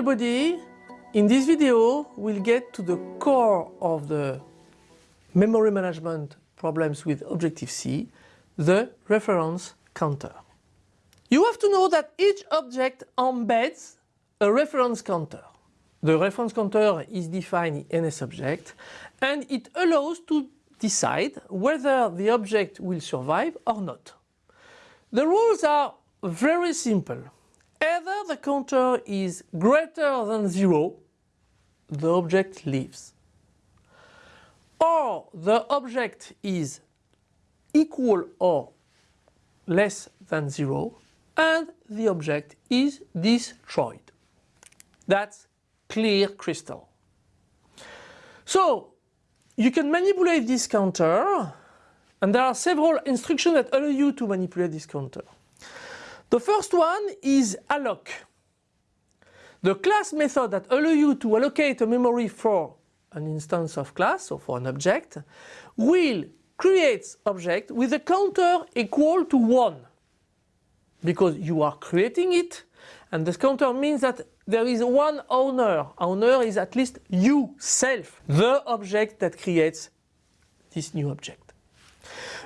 everybody. In this video, we'll get to the core of the memory management problems with Objective-C, the reference counter. You have to know that each object embeds a reference counter. The reference counter is defined in NSObject and it allows to decide whether the object will survive or not. The rules are very simple. Either the counter is greater than zero, the object lives. Or the object is equal or less than zero and the object is destroyed. That's clear crystal. So you can manipulate this counter and there are several instructions that allow you to manipulate this counter. The first one is alloc. The class method that allows you to allocate a memory for an instance of class or for an object will create object with a counter equal to 1 because you are creating it and this counter means that there is one owner. Owner is at least you, self, the object that creates this new object.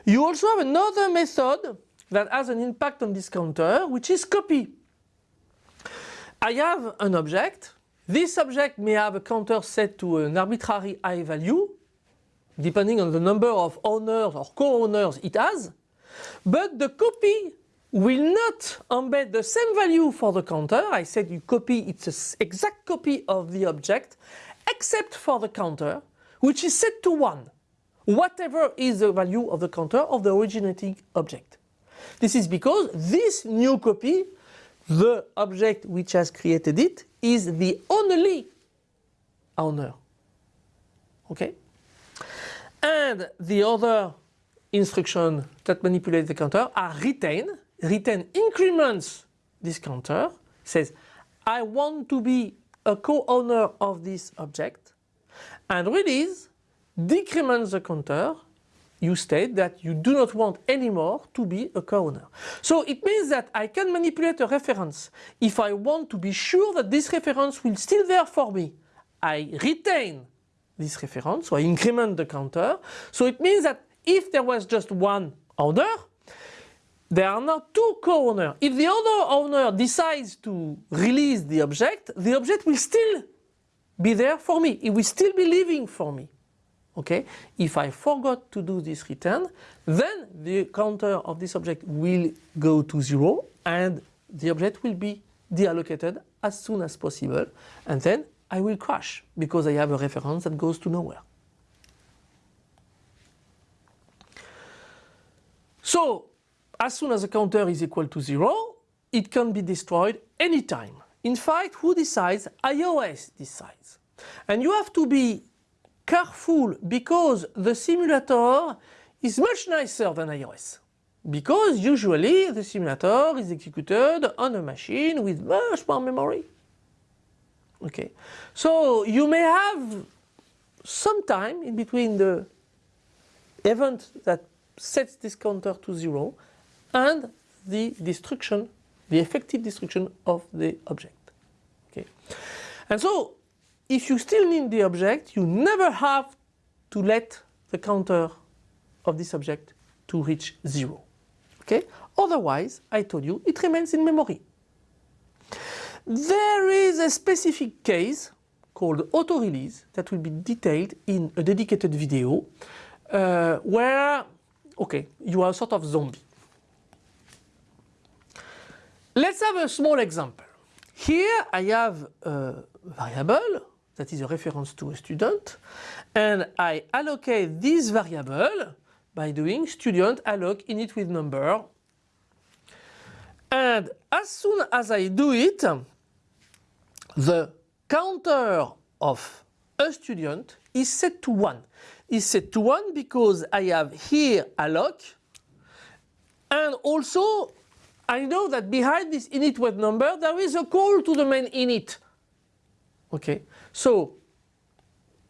You also have another method that has an impact on this counter, which is copy. I have an object. This object may have a counter set to an arbitrary high value, depending on the number of owners or co-owners it has. But the copy will not embed the same value for the counter. I said you copy, it's an exact copy of the object, except for the counter, which is set to 1, whatever is the value of the counter of the originating object. This is because this new copy, the object which has created it, is the only owner. Okay? And the other instruction that manipulate the counter are retain retain increments this counter, says I want to be a co-owner of this object and release decrements the counter you state that you do not want anymore to be a co-owner. So it means that I can manipulate a reference if I want to be sure that this reference will still be there for me. I retain this reference, so I increment the counter. So it means that if there was just one owner, there are now two co-owners. If the other owner decides to release the object, the object will still be there for me. It will still be living for me. Okay? If I forgot to do this retain, then the counter of this object will go to zero and the object will be deallocated as soon as possible and then I will crash because I have a reference that goes to nowhere. So as soon as the counter is equal to 0, it can be destroyed anytime. In fact, who decides? iOS decides. And you have to be careful because the simulator is much nicer than iOS. Because usually the simulator is executed on a machine with much more memory. Okay, so you may have some time in between the event that sets this counter to zero and the destruction, the effective destruction of the object. Okay. And so if you still need the object, you never have to let the counter of this object to reach zero. Okay? Otherwise, I told you, it remains in memory. There is a specific case called auto-release that will be detailed in a dedicated video uh, where, okay, you are a sort of zombie. Let's have a small example. Here I have a variable that is a reference to a student and I allocate this variable by doing student alloc init with number and as soon as I do it the counter of a student is set to 1. Is set to 1 because I have here alloc and also I know that behind this init with number there is a call to the main init. Okay, so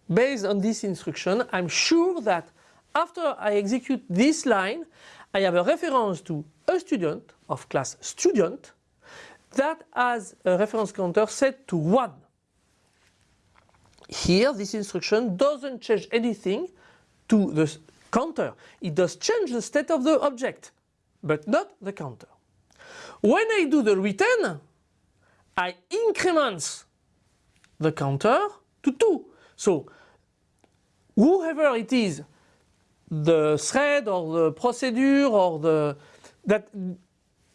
based on this instruction I'm sure that after I execute this line I have a reference to a student of class student that has a reference counter set to 1. Here this instruction doesn't change anything to the counter. It does change the state of the object, but not the counter. When I do the retain, I increment the counter to 2. So whoever it is, the thread or the procedure or the that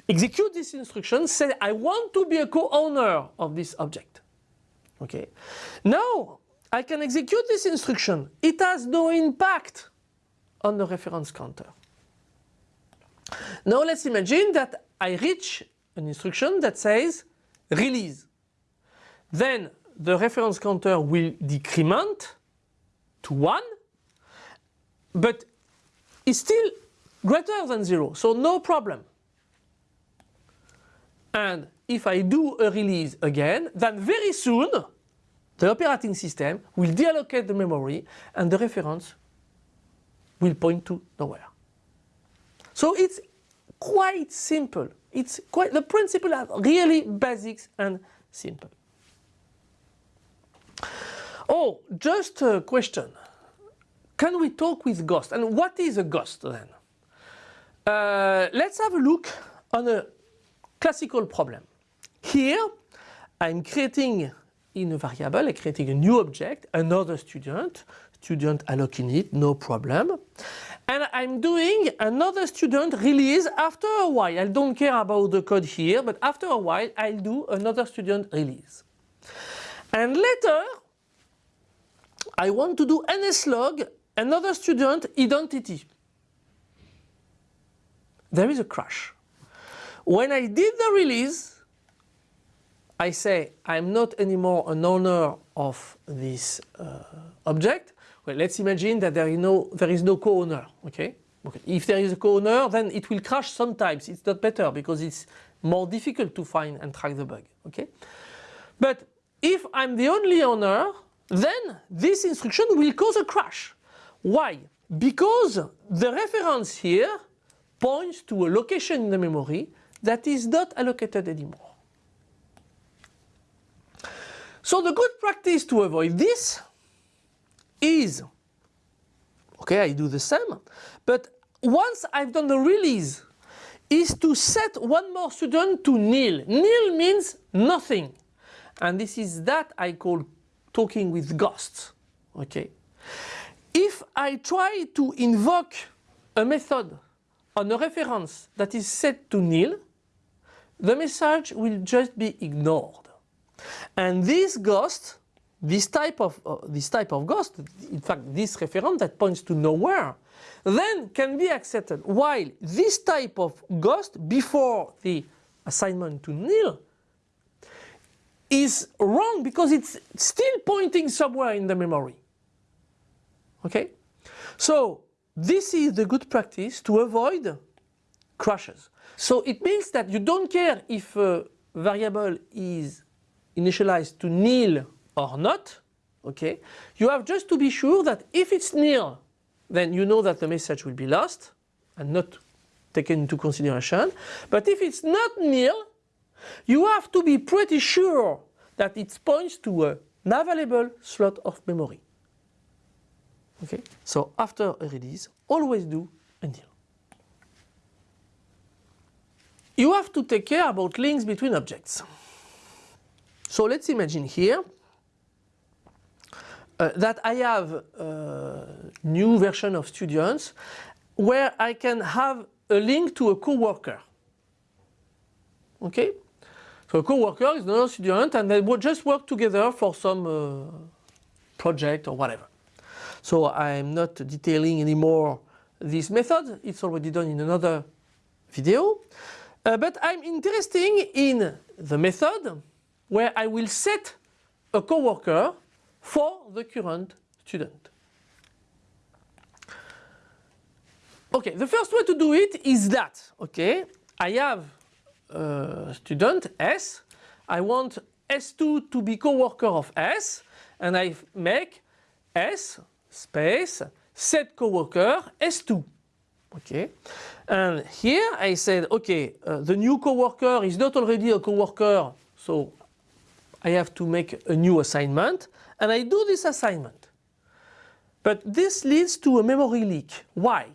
execute this instruction say I want to be a co-owner of this object. Okay. Now I can execute this instruction. It has no impact on the reference counter. Now let's imagine that I reach an instruction that says release. Then the reference counter will decrement to 1 but it's still greater than 0 so no problem. And if I do a release again then very soon the operating system will deallocate the memory and the reference will point to nowhere. So it's quite simple. It's quite the principle are really basics and simple. Oh, just a question. Can we talk with Ghost? And what is a Ghost then? Uh, let's have a look on a classical problem. Here I'm creating in a variable, I'm creating a new object, another student, student alloc it, no problem. And I'm doing another student release after a while. I don't care about the code here, but after a while I'll do another student release. And later I want to do nslog another student identity. There is a crash. When I did the release, I say I'm not anymore an owner of this uh, object. Well, let's imagine that there is no there is no co-owner. Okay? okay. If there is a co-owner, then it will crash sometimes. It's not better because it's more difficult to find and track the bug. Okay? But if I'm the only owner, then this instruction will cause a crash. Why? Because the reference here points to a location in the memory that is not allocated anymore. So the good practice to avoid this is, okay, I do the same, but once I've done the release, is to set one more student to nil. Nil means nothing. And this is that I call talking with ghosts. Okay. If I try to invoke a method on a reference that is set to nil, the message will just be ignored. And this ghost, this type of uh, this type of ghost, in fact this reference that points to nowhere, then can be accepted. While this type of ghost before the assignment to nil is wrong because it's still pointing somewhere in the memory. Okay? So this is the good practice to avoid crashes. So it means that you don't care if a variable is initialized to nil or not. Okay? You have just to be sure that if it's nil, then you know that the message will be lost and not taken into consideration. But if it's not nil, you have to be pretty sure that it points to a available slot of memory. Okay, so after a release, always do until. You have to take care about links between objects. So let's imagine here uh, that I have a new version of students where I can have a link to a co-worker. Okay? So a co-worker is another student and they would just work together for some uh, project or whatever. So I'm not detailing anymore this method, it's already done in another video. Uh, but I'm interested in the method where I will set a co-worker for the current student. Okay, the first way to do it is that, okay, I have a student S, I want S2 to be co-worker of S, and I make S space set coworker S2. Okay, and here I said, okay, uh, the new coworker is not already a coworker, so I have to make a new assignment, and I do this assignment. But this leads to a memory leak. Why?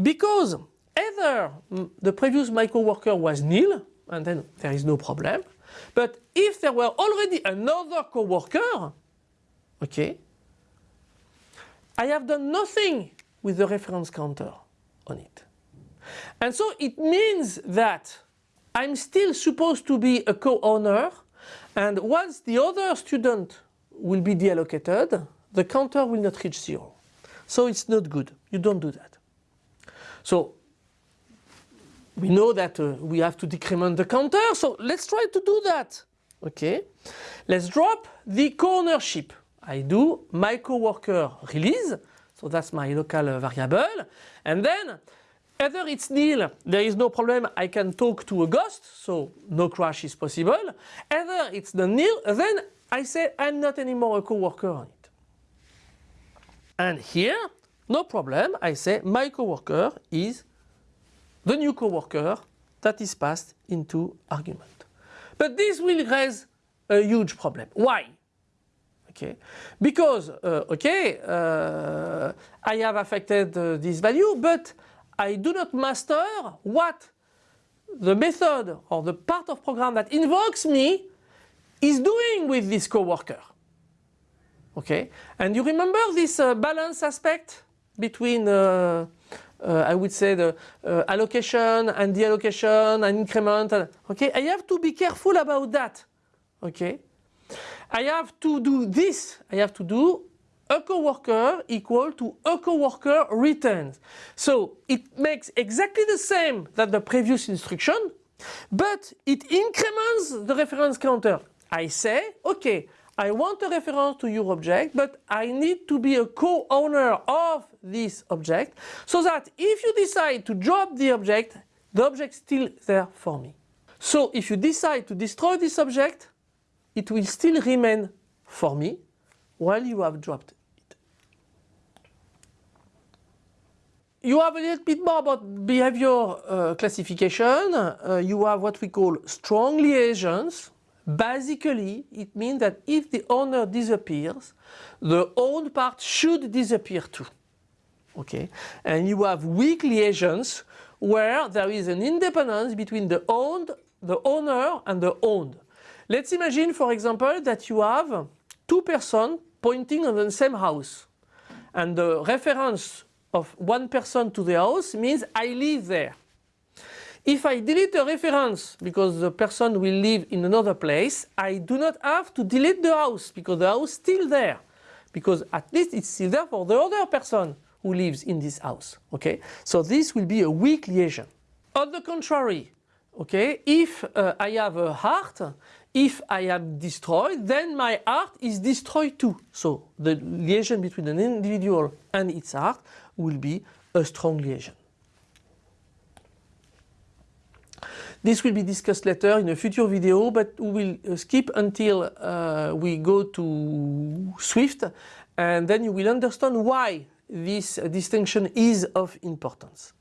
Because either mm, the previous my coworker was nil, and then there is no problem, but if there were already another coworker, okay, I have done nothing with the reference counter on it. And so it means that I'm still supposed to be a co-owner and once the other student will be deallocated, the counter will not reach zero. So it's not good. You don't do that. So we know that uh, we have to decrement the counter, so let's try to do that. Okay, let's drop the co-ownership. I do my coworker release, so that's my local uh, variable, and then either it's nil, there is no problem, I can talk to a ghost, so no crash is possible. Either it's the nil, then I say I'm not anymore a coworker on it. And here, no problem, I say my coworker is the new coworker that is passed into argument. But this will raise a huge problem. Why? Okay, because uh, okay, uh, I have affected uh, this value, but I do not master what the method or the part of program that invokes me is doing with this coworker. Okay, and you remember this uh, balance aspect between uh, I would say the uh, allocation and deallocation and increment. And, okay, I have to be careful about that. Okay, I have to do this. I have to do a coworker equal to a coworker returns. So it makes exactly the same that the previous instruction, but it increments the reference counter. I say, okay, I want a reference to your object, but I need to be a co-owner of this object so that if you decide to drop the object, the object is still there for me. So if you decide to destroy this object, it will still remain for me while you have dropped it. You have a little bit more about behavior uh, classification. Uh, you have what we call strong liaisons. Basically, it means that if the owner disappears, the owned part should disappear too. Okay, and you have weak liaisons where there is an independence between the owned, the owner and the owned. Let's imagine, for example, that you have two persons pointing on the same house, and the reference of one person to the house means I live there. If I delete a reference because the person will live in another place, I do not have to delete the house because the house is still there. Because at least it's still there for the other person who lives in this house. Okay, so this will be a weak liaison. On the contrary, okay, if uh, I have a heart, if I am destroyed, then my heart is destroyed too. So the liaison between an individual and its heart will be a strong liaison. This will be discussed later in a future video, but we will uh, skip until uh, we go to Swift and then you will understand why this distinction is of importance.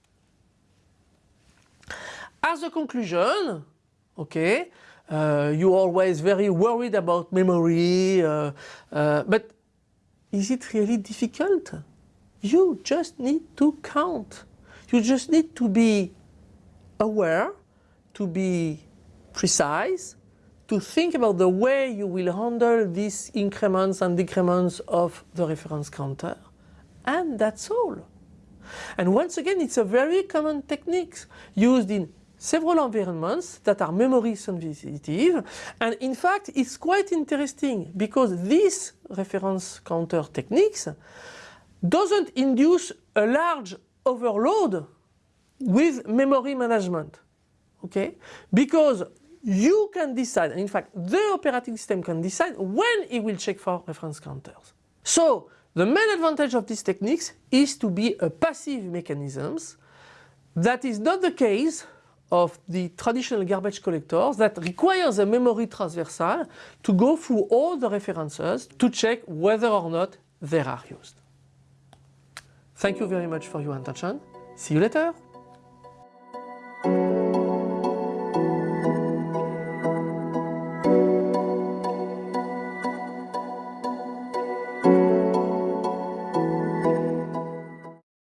As a conclusion, okay, uh, you're always very worried about memory, uh, uh, but is it really difficult? You just need to count. You just need to be aware to be precise, to think about the way you will handle these increments and decrements of the reference counter. And that's all. And once again, it's a very common technique used in several environments that are memory sensitive. And in fact, it's quite interesting because these reference counter techniques doesn't induce a large overload with memory management okay? Because you can decide, and in fact the operating system can decide when it will check for reference counters. So the main advantage of these techniques is to be a passive mechanisms. That is not the case of the traditional garbage collectors that requires a memory transversal to go through all the references to check whether or not they are used. Thank you very much for your attention. See you later!